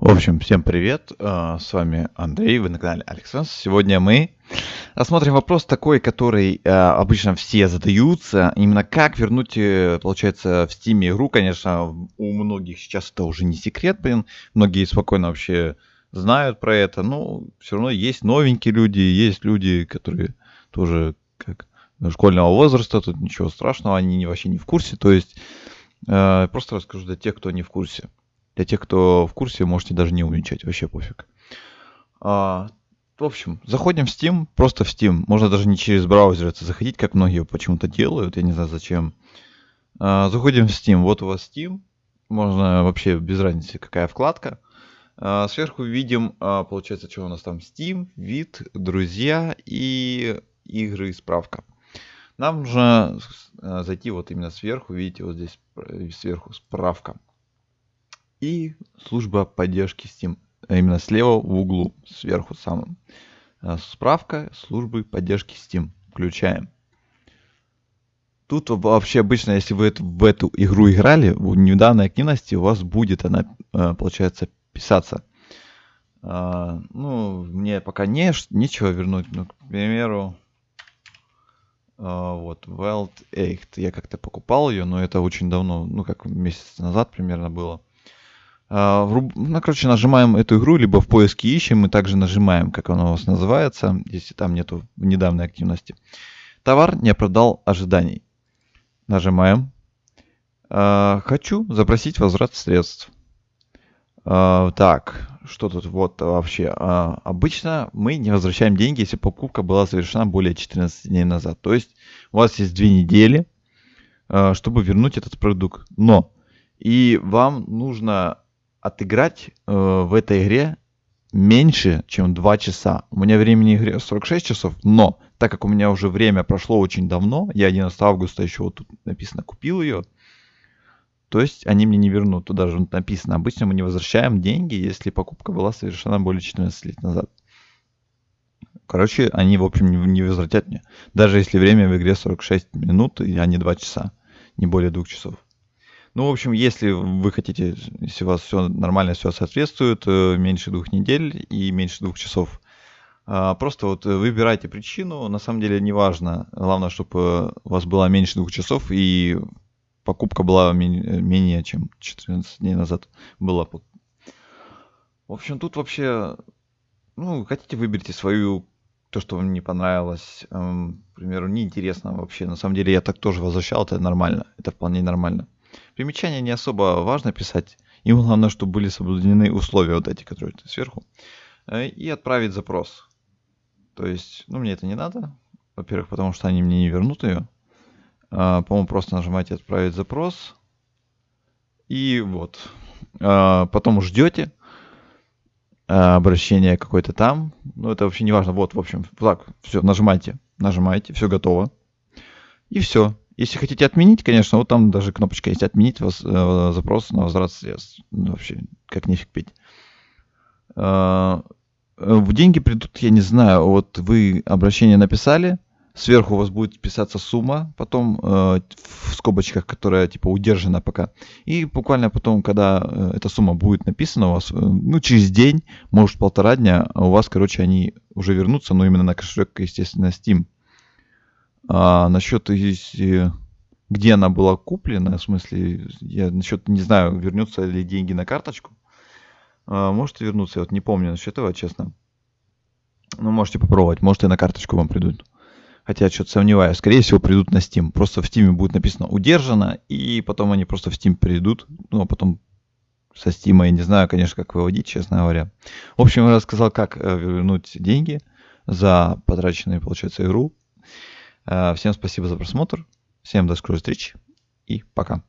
В общем, всем привет, э, с вами Андрей, вы на канале Александр. Сегодня мы рассмотрим вопрос такой, который э, обычно все задаются, именно как вернуть, э, получается, в Steam игру, конечно, у многих сейчас это уже не секрет, блин, многие спокойно вообще знают про это, но все равно есть новенькие люди, есть люди, которые тоже как школьного возраста, тут ничего страшного, они вообще не в курсе, то есть просто расскажу для тех, кто не в курсе. Для тех, кто в курсе, можете даже не умничать, вообще пофиг. А, в общем, заходим в Steam, просто в Steam. Можно даже не через браузер это заходить, как многие почему-то делают, я не знаю зачем. А, заходим в Steam, вот у вас Steam. Можно вообще без разницы, какая вкладка. А, сверху видим, а, получается, что у нас там Steam, вид, друзья и игры и справка. Нам нужно а, зайти вот именно сверху, видите, вот здесь сверху справка и служба поддержки Steam. А именно слева в углу, сверху самым. А, справка службы поддержки Steam. Включаем. Тут вообще обычно, если вы в эту игру играли, в недавней активности у вас будет она, а, получается, писаться. Ну, мне пока не, нечего вернуть. Ну, к примеру, вот, Wild Eight. Я как-то покупал ее, но это очень давно, ну, как месяц назад примерно было. А, ну, короче, нажимаем эту игру, либо в поиске ищем, мы также нажимаем, как она у вас называется, если там нету недавней активности. Товар не оправдал ожиданий. Нажимаем. А, хочу запросить возврат средств. А, так, что тут вот вообще? Обычно мы не возвращаем деньги, если покупка была совершена более 14 дней назад. То есть у вас есть две недели, чтобы вернуть этот продукт. Но и вам нужно отыграть э, в этой игре меньше, чем 2 часа. У меня времени игры 46 часов, но так как у меня уже время прошло очень давно, я 11 августа еще вот тут написано купил ее, то есть они мне не вернут. Тут даже написано, обычно мы не возвращаем деньги, если покупка была совершена более 14 лет назад. Короче, они, в общем, не возвратят мне. Даже если время в игре 46 минут, а не 2 часа. Не более 2 часов. Ну, в общем, если вы хотите, если у вас все нормально, все соответствует, э, меньше двух недель и меньше двух часов, а, просто вот выбирайте причину, на самом деле не важно, главное, чтобы у вас было меньше двух часов и покупка была менее, чем 14 дней назад была. В общем, тут вообще, ну, хотите, выберите свою, то, что вам не понравилось, эм, к примеру, неинтересно вообще. На самом деле я так тоже возвращал, это нормально, это вполне нормально. Примечания не особо важно писать. Им главное, чтобы были соблюдены условия вот эти, которые сверху. Э, и отправить запрос. То есть, ну, мне это не надо. Во-первых, потому что они мне не вернут ее. А, по-моему, просто нажимаете «Отправить запрос». И вот. А, потом ждете а, обращение какое-то там. Ну, это вообще не важно. Вот, в общем, так, все, нажимайте. Нажимаете, все готово. И все. Если хотите отменить, конечно, вот там даже кнопочка есть «Отменить воз, э, запрос на возврат средств». Ну, вообще, как нефиг пить. Э, в деньги придут, я не знаю, вот вы обращение написали, сверху у вас будет писаться сумма, потом э, в скобочках, которая типа удержана пока. И буквально потом, когда э, эта сумма будет написана у вас, э, ну, через день, может, полтора дня, у вас, короче, они уже вернутся, но именно на кошелек, естественно, Steam. А насчет, если, где она была куплена, в смысле, я насчет, не знаю, вернутся ли деньги на карточку. А, можете вернуться, я вот не помню насчет этого, честно. Ну, можете попробовать, может и на карточку вам придут. Хотя я что-то сомневаюсь. Скорее всего, придут на Steam. Просто в Steam будет написано удержано, и потом они просто в Steam придут. Ну, а потом со Steam я не знаю, конечно, как выводить, честно говоря. В общем, я рассказал, как э, вернуть деньги за потраченную, получается, игру. Э, всем спасибо за просмотр. Всем до скорой встречи и пока.